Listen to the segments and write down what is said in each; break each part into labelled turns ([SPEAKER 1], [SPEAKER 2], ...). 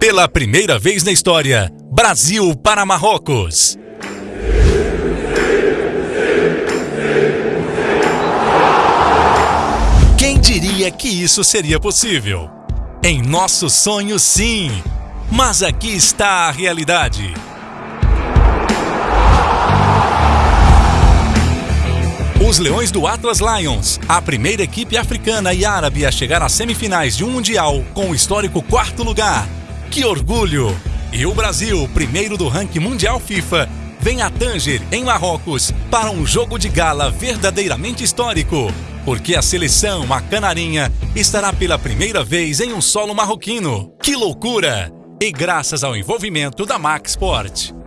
[SPEAKER 1] Pela primeira vez na história, Brasil para Marrocos. Quem diria que isso seria possível? Em nosso sonho, sim. Mas aqui está a realidade. Os Leões do Atlas Lions, a primeira equipe africana e árabe a chegar às semifinais de um Mundial com o histórico quarto lugar. Que orgulho! E o Brasil, primeiro do ranking mundial FIFA, vem a Tanger, em Marrocos, para um jogo de gala verdadeiramente histórico. Porque a seleção, a Canarinha, estará pela primeira vez em um solo marroquino. Que loucura! E graças ao envolvimento da Max Sport.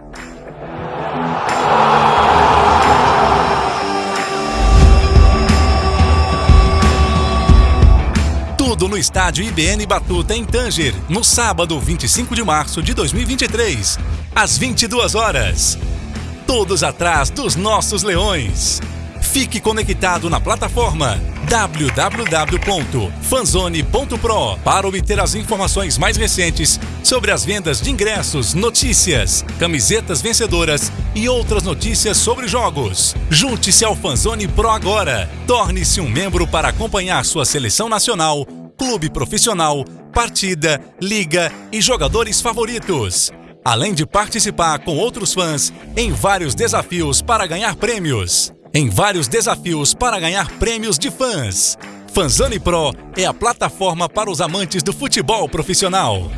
[SPEAKER 1] No estádio IBN Batuta em Tanger, no sábado 25 de março de 2023, às 22 horas. Todos atrás dos nossos leões. Fique conectado na plataforma www.fanzone.pro para obter as informações mais recentes sobre as vendas de ingressos, notícias, camisetas vencedoras e outras notícias sobre jogos. Junte-se ao Fanzone Pro agora. Torne-se um membro para acompanhar sua seleção nacional clube profissional, partida, liga e jogadores favoritos. Além de participar com outros fãs em vários desafios para ganhar prêmios. Em vários desafios para ganhar prêmios de fãs. Fanzone Pro é a plataforma para os amantes do futebol profissional.